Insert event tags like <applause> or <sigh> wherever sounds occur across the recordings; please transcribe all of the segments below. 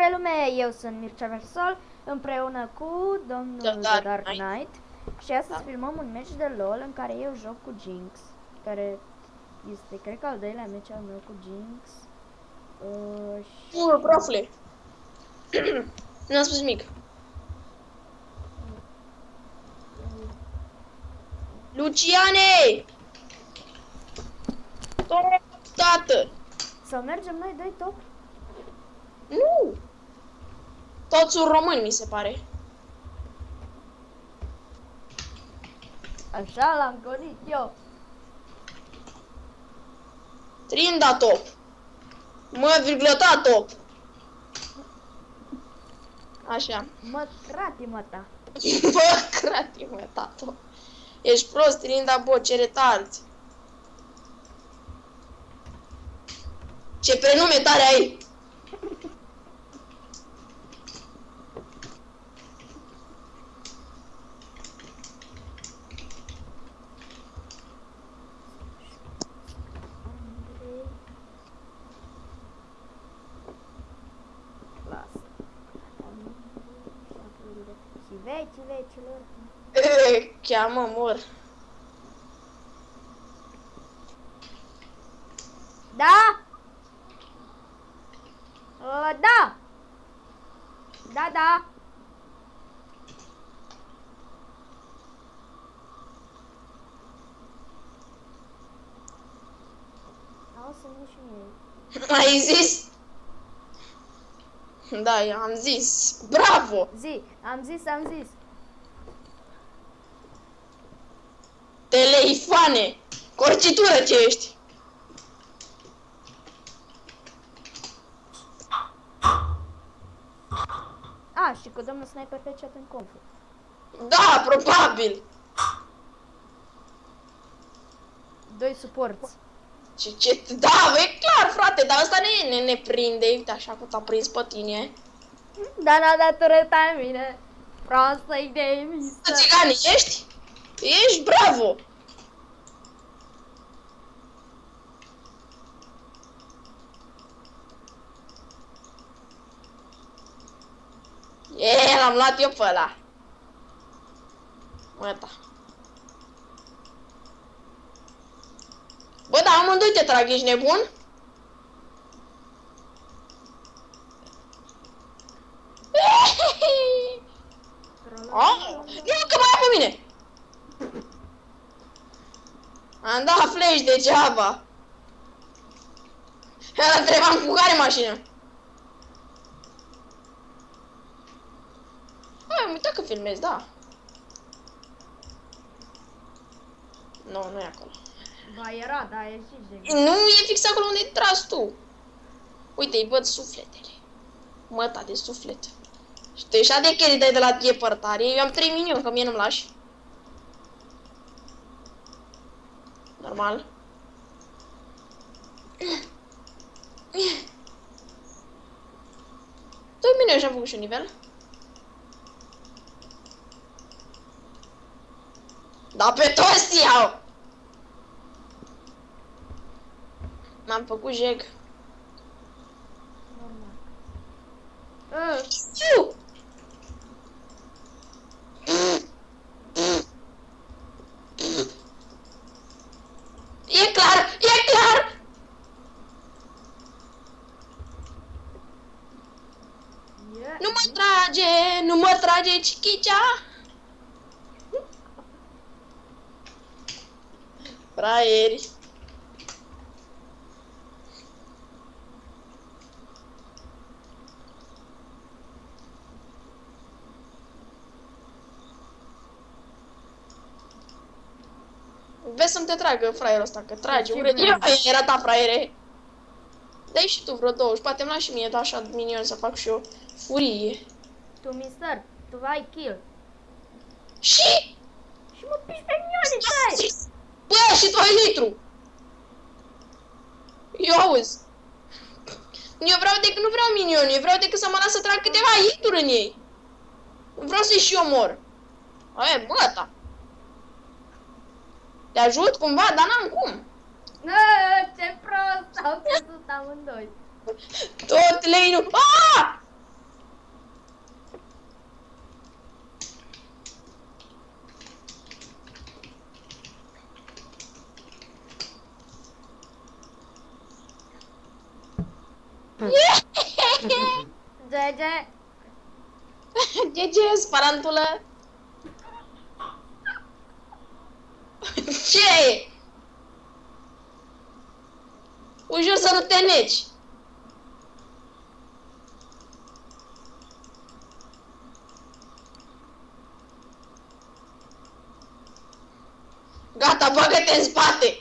Salutare lume, eu sunt Mircea Versol împreună cu domnul The The Dark Dark Knight. Knight și astăzi Da. filmăm un match de LOL în care eu joc cu Jinx care este, cred că al doilea match al meu cu Jinx uh, și Bă, profule. N-am spus nimic. Luciane! Top, tată! să mergem noi doi top? Nu! Toți sunt români, mi se pare. Așa l-am gonit eu Trinda top. Mă, virgulăta top. Așa. Mă, crati mă ta <laughs> Bă, crati, mă, tato. Ești prost, Trinda, bă, ce retarzi. Ce prenume tare ai! Veci vecilor <laughs> Cheamă, mor. Da? Uh, da. Da, da. Au să nu și mie. Ai zis? Da, eu am zis. Bravo! Zi, am zis, am zis. Teleifane! Corcitură ce ești! A, și cu domnul sniper pe chat în confu. Da, probabil! Doi suporți. Ce, ce, da, e clar, frate, dar asta ne, ne, ne prinde, uite așa cum t-a prins pe tine. Da, n-a dat tureta în mine. Proastă-i de misă. Țigani, ești? Ești bravo! E, l-am luat eu pe ăla. Gata. Bă, dar amândoi te trag, ești nebun? Oh, nu că mai e pe mine! Am dat flash degeaba. Ăla trebuia cu care mașină? Hai, am uitat că filmez, da. Nu, nu e acolo. Ba, era, da, e și de Nu e fix acolo unde ai tras tu. Uite, îi văd sufletele. Măta de suflet. Și tu ești de carry dai de la depărtare. Eu am 3 minioni, că mie nu-mi lași. Normal. Doi minioni și-am făcut și un nivel. Da, pe toți iau! M-am făcut jeg. normal. Uh, Fiu! E clar, e clar! yeah. Nu mă trage, nu mă trage cichicea! Fraieri! Vezi să-mi te tragă fraierul ăsta, că trage, Ce urât. vrei? Eu, era ta fraiere. Dai și tu vreo 20, poate îmi lași și mie, da, așa minion să fac și eu furie. Tu, mister, tu ai kill. Și... Și mă piși pe minioane, tăi! Bă, și tu ai litru! Eu auzi. Eu vreau decât, nu vreau minioni, eu vreau decât să mă las să trag câteva hituri în ei. Nu vreau să-i și omor. Aia e băta. Te ajut cumva, dar n-am cum. Nă, ce prost, au căzut amândoi. Tot lei nu... Aaaa! GG! GG, sparantulă! Ce? Ușor să nu te neci. Gata, bagă-te în!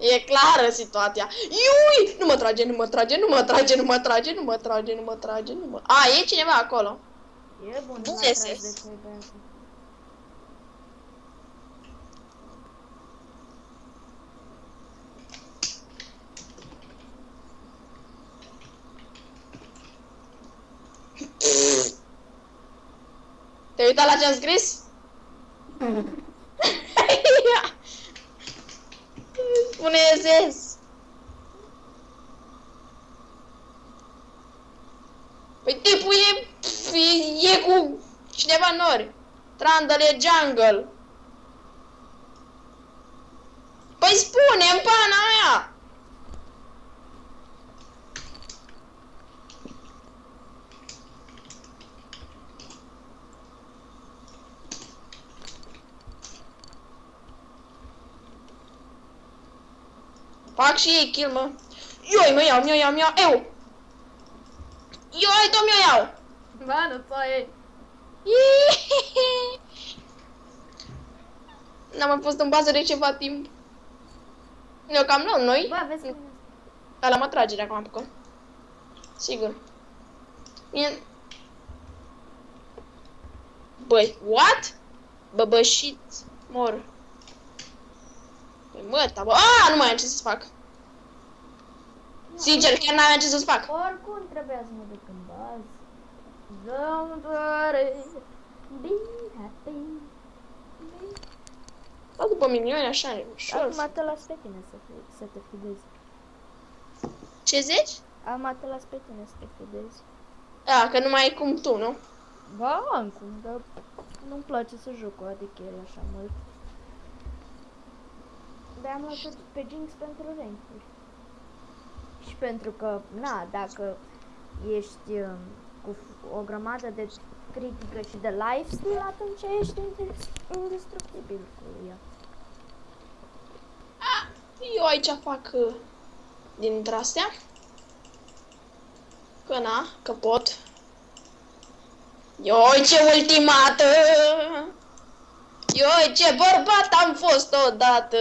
E clară situația. Iui! Nu mă trage, nu mă trage, nu mă trage, nu mă trage, nu mă trage, nu mă trage, nu mă... A, e cineva acolo. E bun, Bun nu mai SS. tragi de cei băiatul. Te-ai uitat la ce-am scris? Spune <laughs> SS. Păi tipul e, e, e cu cineva nori. Trundle e jungle. Păi spune în pana aia! Fac și ei kill, mă. Ioi, mă iau, mi-o iau, mi-o iau, eu! Ioi, tot mi-o iau! Ba, nu ți e. <laughs> N-am mai fost în bază de ceva timp. Eu cam luăm noi. Bă, vezi cum Ăla mă trage dacă mă apucă. Sigur. Mie... Băi, what? Băbășit mor. Păi mă, ta, bă, a, nu mai am ce să fac. Sincer, chiar n-aveam ce să-ți fac. Oricum trebuia să mă duc în bază. Don't worry. Be happy. Be... Stau după minioni așa, ușor. Acum te las pe tine să, fi, să te fidezi. Ce zici? Acum te las pe tine să te fidezi. A, că nu mai e cum tu, nu? Ba, am cum, dar nu-mi place să joc cu adichele așa mult. Dar am luat tot pe Jinx pentru rankuri. Și pentru că, na, dacă ești um, cu f- o grămadă de critică și de lifestyle, atunci ești indes- indestructibil cu ea. A, eu aici fac uh, dintre astea. Că na, că pot. Ioi ce ultimată! Ioi ce bărbat am fost odată!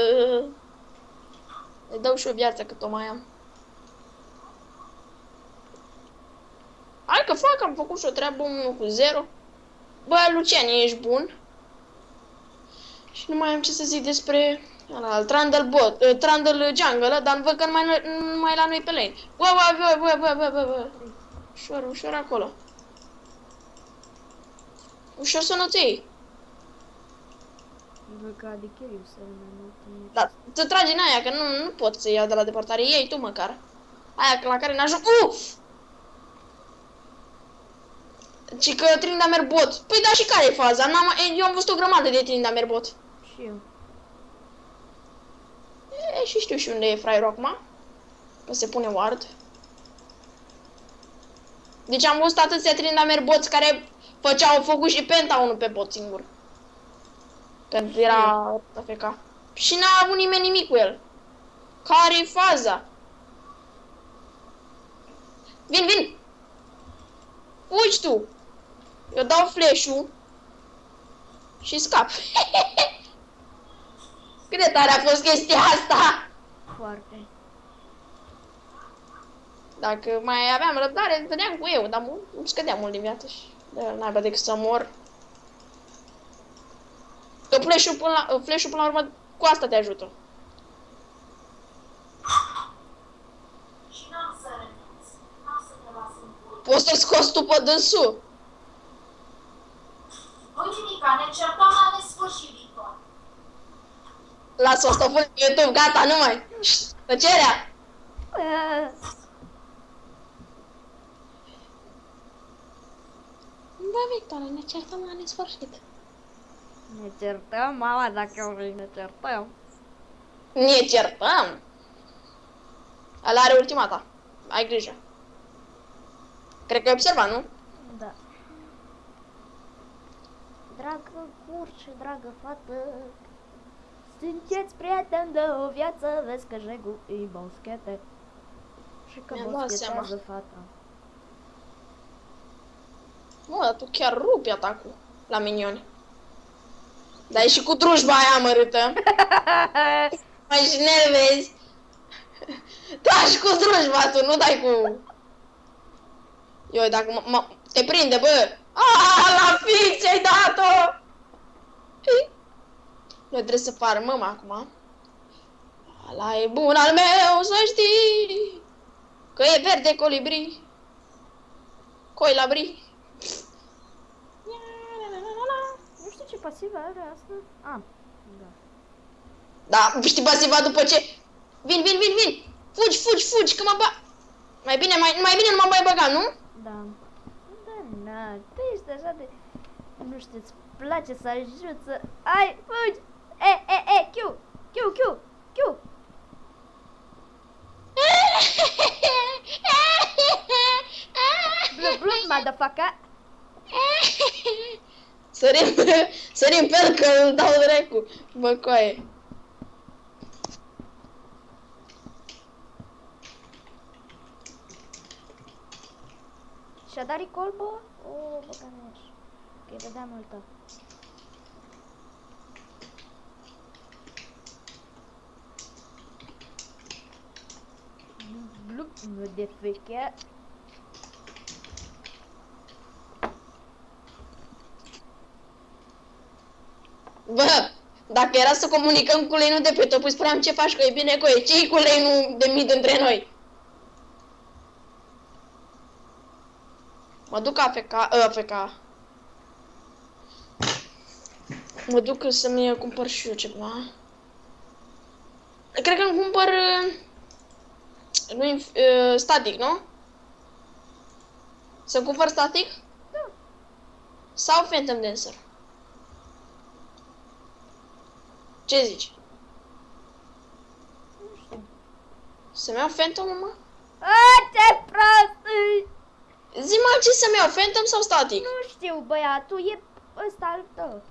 Îi dau și o viață cât o mai am. Hai că fac, am făcut și o treabă 1 cu 0. Bă, Lucian, ești bun? Și nu mai am ce să zic despre ăla, Trundle bot, uh, Trundle jungle, dar văd că nu mai, nu mai e la noi pe lane. Bă, bă, bă, bă, bă, bă, bă, bă. Ușor, ușor acolo. Ușor să nu-ți iei. Văd că adicheriu să mai mult în Dar te tragi în aia, că nu, nu pot să iau de la departare. Iei tu măcar. Aia la care n-ajung. Uf! Și că Trindamer bot. Păi da, și care e faza? N-am, eu am văzut o grămadă de Trindamer bot. Și eu. E, și știu și unde e fraierul acum. Că se pune ward. Deci am văzut atâția Trindamer boți care făceau focul și penta unul pe bot singur. Când era AFK. Și n-a avut nimeni nimic cu el. Care-i faza? Vin, vin! Uiți tu! Eu dau flash-ul și scap. <laughs> Cât de tare a fost chestia asta! Foarte. Dacă mai aveam răbdare, vedeam cu eu, dar mu- îmi scădea mult din viață și de n-ai decât să mor. Că flash-ul până la, flash-ul până la urmă cu asta te ajută. Și n-am să renunț. N-am să te las în pui. Poți să-l scoți tu pe dânsul. Uite, Mica, ne certăm la nesfârșit, Victor. Lasă o să o pun pe YouTube, gata, nu mai. Șt, Tăcerea! Bă, Victor, ne certăm la nesfârșit. Ne certăm, mama, dacă vrei ne certăm. Ne certăm? Ăla are ultimata. Ai grijă. Cred că ai observat, nu? Da. Dragă curce, dragă fată, sunteți prieteni de o viață, vezi că jegul îi boschete. Și că Mi-am dat boschetează seama. fata. Mă, dar tu chiar rupi atacul la minioni. Dar e și cu drujba aia amărâtă. <laughs> Mai și nervezi. Da, și cu drujba tu, nu dai cu... Eu, dacă mă, mă, te prinde, bă. A, la fix ai dat-o! Noi trebuie să farmăm acum. Ala e bun al meu, să știi. Că e verde colibri. Coi la bri. Nu știu ce pasivă are asta. Ah, da. Da, știi pasiva după ce... Vin, vin, vin, vin! Fugi, fugi, fugi, că mă ba... Mai bine, mai, mai bine nu mă mai băga, nu? Da. Da, na, tu ești așa de... Nu știu, îți place să ajut să... Ai, fugi! E, e, e, Q! Q, Q, Q! <laughs> Blu, blu, motherfucker! Sărim, sărim pe el că îl dau dracu. Bă, coaie. Și-a dat recall, bă? O, bă, că nu ești. Că e vedea multă. Blup, motherfucker. Bă, dacă era să comunicăm cu lei de pe top, îi spuneam ce faci, că e bine, coaie. ce cu lei nu de mid între noi? Mă duc AFK, uh, AFK. Mă duc să-mi cumpăr și eu ceva. Cred că îmi cumpăr uh, nu, inf- uh, static, nu? Să cumpăr static? Da. Sau Phantom Dancer? Ce zici? Nu știu. Să-mi iau Phantom, mă? A, ce prost! e! Zi-mă ce să-mi iau, Phantom sau static? Nu știu, băiatul, e ăsta al tău.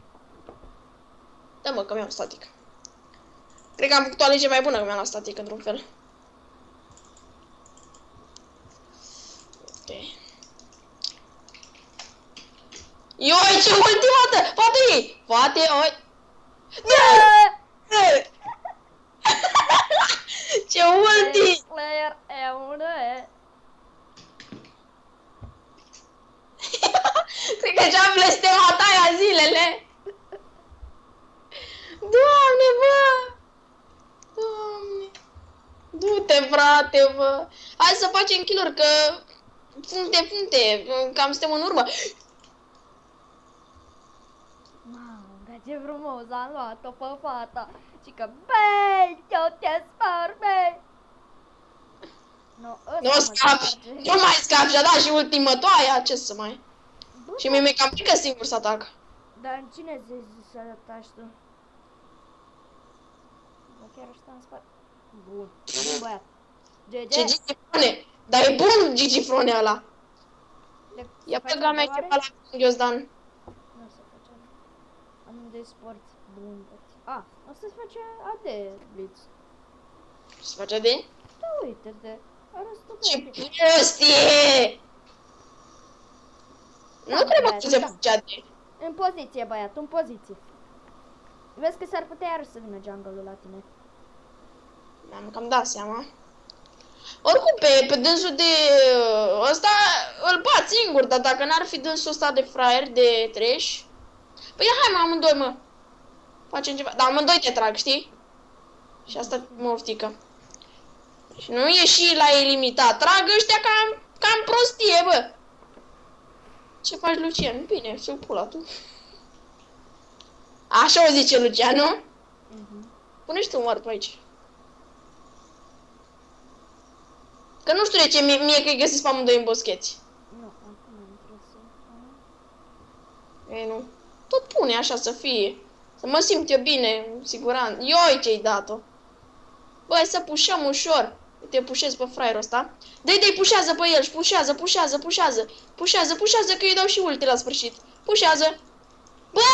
Da, mă, că mi-am static. Cred că am făcut o alegere mai bună că mi-am luat static, într-un fel. Ok. Ioi, ce ultimată! Poate! Poate, oi! Da! ce ulti! Player e unul e. Cred că ce-am blestemat aia zilele. Doamne, bă! Doamne! Du-te, frate, bă! Hai să facem kill că puncte, puncte, cam suntem în urmă. Mamă, dar ce frumos am luat-o pe fata. Și că, băi, eu te spar, băi. Nu, ăsta Nu mă scapi, sparge. nu mai scapi, și-a dat și ultimătoaia, ce să mai... Bă, Și mie mi-e cam frică singur să atac. Dar în cine zici să ataci tu? Bă, chiar ăsta în spate. Bun. Bun, băiat. GG. Ce Gigifrone! Dar e bun Gigifrone ăla! Le- Ia se pe face gamea întrebare? ceva la Ghiozdan. Nu se face. Amândoi sport bun. A, o să-ți face AD, Blitz. Se face de? Da, uite-te. Arătă Ce bine. prostie! Nu Da, trebuie băiat, să se da. facea de. În poziție, băiat, în poziție. Vezi că s-ar putea iar să vină jungle-ul la tine. Mi-am cam dat seama. Oricum, pe, pe dânsul de ăsta îl bat singur, dar dacă n-ar fi dânsul ăsta de fraier, de trash... Păi hai mă, amândoi, mă. Facem ceva. Dar amândoi te trag, știi? Și asta mă oftică. Și nu e și la ilimitat. Trag ăștia cam, cam prostie, bă. Ce faci, Lucian? Bine, să pula tu. Așa o zice Lucian, nu? Mhm. Pune și tu mort pe aici. Că nu știu de ce mie, mie că îi găsesc pe amândoi în boscheți. Nu, acum am interesat. Ei, nu. Tot pune așa să fie. Să mă simt eu bine, în siguranță. Ioi ce-ai dat-o. Băi, să pușăm ușor. Te pușez pe fraierul ăsta. Dă-i, dă-i, pușează pe el și pușează, pușează, pușează. Pușează, pușează, că îi dau și ulti la sfârșit. Pușează. Bă,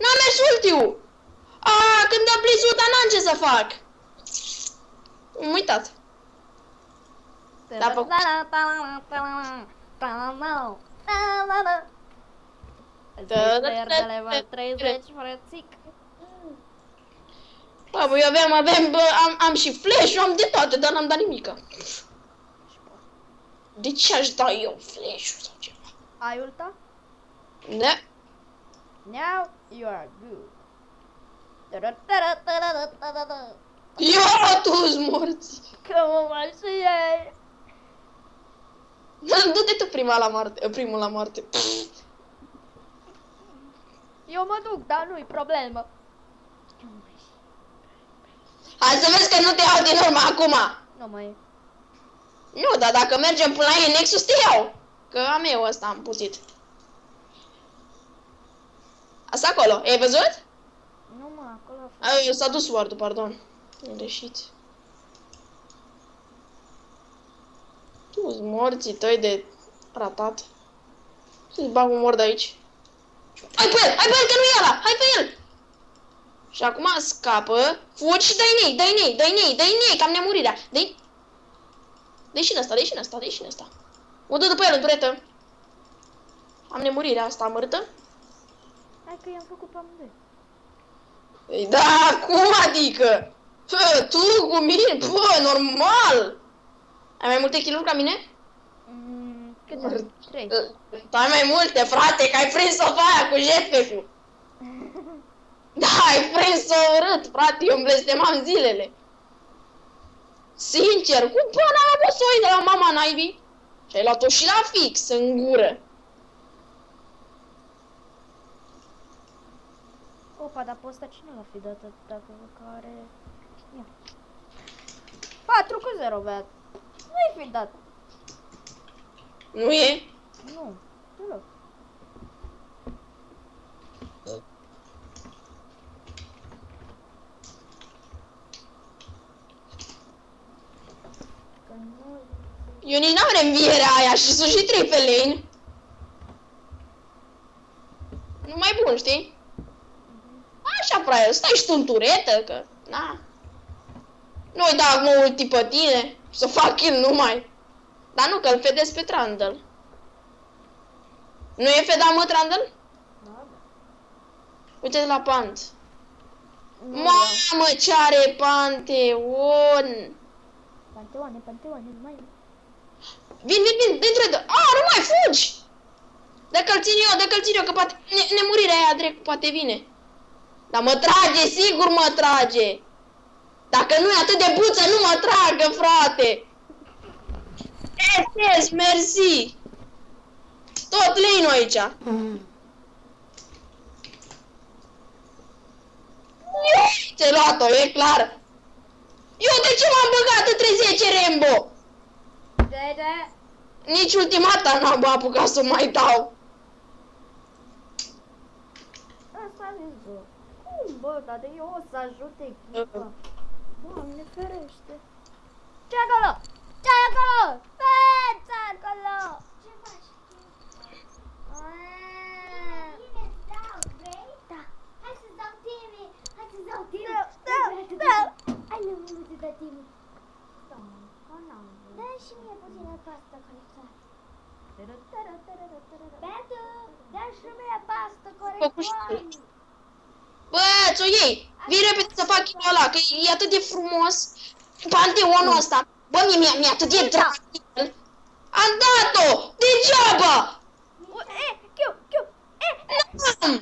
n-am mers ultiul. A, când am blizuta, n-am ce să fac. Am uitat. Da, făcut. Da, da, Player de da, level da, 30, frățic. Bă, bă, eu aveam, aveam, bă, am, am și flash am de toate, dar n-am dat nimica. De ce aș da eu flash-ul sau ceva? Ai ulta? Da. Now you are good. Ta-da-ta-da-ta-da-ta-da-ta. Eu tu morți. Că mă mai și ei. Du-te tu prima la moarte, primul la moarte. <laughs> Eu mă duc, dar nu-i problemă. Hai să vezi că nu te iau din urmă acum. Nu mai Nu, dar dacă mergem până la ei Nexus te iau. Că am eu ăsta, am putit. Asta acolo, ai văzut? Nu mă, acolo a fost. A, S-a dus ward pardon. E greșit. Tu morții tăi de ratat. Să-ți bag un mord aici. Hai pe el! Hai pe el, că nu e ăla! Hai pe el! Și acum scapă, fugi și dă-i nei, dă-i nei, dă-i nei, dă-i nei, că am nemurirea. Dă-i... Dă-i și în ăsta, dă-i și în ăsta, dă-i și în ăsta. O dă după el în turetă. Am nemurirea asta amărâtă. Hai că i-am făcut pe amândoi. Păi da, cum adică? Fă, tu cu mine? Bă, normal! Ai mai multe kill ca mine? Mm, câte am? Trei. Tu ai mai multe, frate, că ai prins-o pe aia cu jetpack-ul. <laughs> Da, ai prins-o urât, frate, eu îmi blestemam zilele. Sincer, cum până am fost să o iei de la mama naibii? Și ai luat-o și la fix, în gură. Opa, dar pe ăsta cine l-a fi dat dacă care... Ia. 4 cu 0, beat. Nu-i fi dat. Nu e? Nu, deloc. Că nu... Eu nici n-am reînvierea aia și sunt și trei pe lane. Nu mai bun, știi? Așa, fraia, stai și tu în turetă, că... Na. Nu-i da acum ulti pe tine, să fac kill numai. Dar nu, că îl fedez pe Trundle. Nu e fedat, mă, Trundle? Da, da. Uite de la pant. Nu vreau. Mamă, ce are Panteon! Panteoane, panteoane, nu mai... Vin, vin, vin, dintr de... A, nu mai fugi! Dacă-l țin eu, dacă-l țin eu, că poate... Ne, nemurirea aia, drept, poate vine. Dar mă trage, sigur mă trage! Dacă nu e atât de buță, nu mă tragă, frate! Yes, yes, mersi! Tot lane aici! Ți-ai luat-o, e clar! Eu de ce m-am băgat între 10 Rambo? De, de. Nici ultimata n-am apucat să mai dau. Asta a zis, bă. Cum, bă, dar de eu o să ajut echipa. Doamne ferește. ce acolo? ce acolo? Bă, ce acolo? Ce faci? Aaa. Bine, îți dau, vrei? Da. Hai să-ți dau teme. Hai să-ți dau teme. Da, da, da. Ai nevoie de dat teme. Doamne, că n-am vrut. Dă și mie puțină pastă corectoare. Tără, tără, tără, tără, tără. Beatu, dă și mie pastă Făcut și corectoare. tu. Bă, ți-o iei! Vii repede să fac kill ăla, că e atât de frumos. Panteonul ăsta. Bă, mie mi-e mi atât de drag. de el. Am dat-o! Degeaba! U, E, chiu, chiu, e, e. N-am!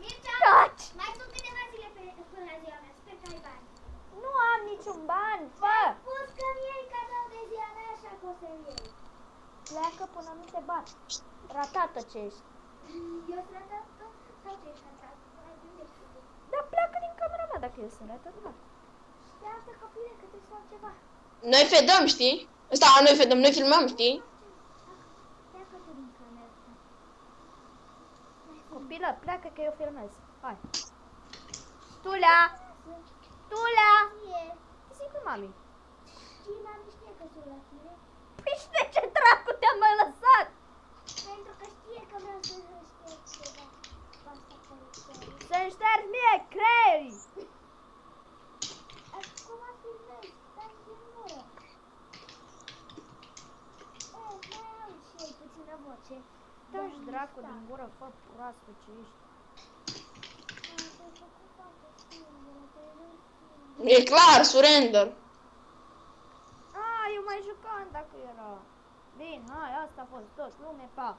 Mircea, Taci. mai sunt câteva zile pe- până la ziua mea. Sper că ai bani. Nu am niciun ban, fă. Spus că-mi iei cadou de ziua mea, așa că o să-mi iei. Pleacă până nu te bat. Ratată ce ești. Eu sunt ratată sau tu ești ratată? Mai gândește tu. Dar pleacă din camera mea dacă eu sunt ratată. Iată, copile, că trebuie să. Noi fedăm, știi? Ăsta, noi fedăm, noi filmăm, știi? Copilă, pleacă că eu filmez. Hai. Tulea! Tulea! Ce zic cu mami? Păi și ce dracu te-am mai lăsat? E clar, surrender. Ah, eu mai jucam dacă era. Bine, hai, asta a fost tot. Lume, pa!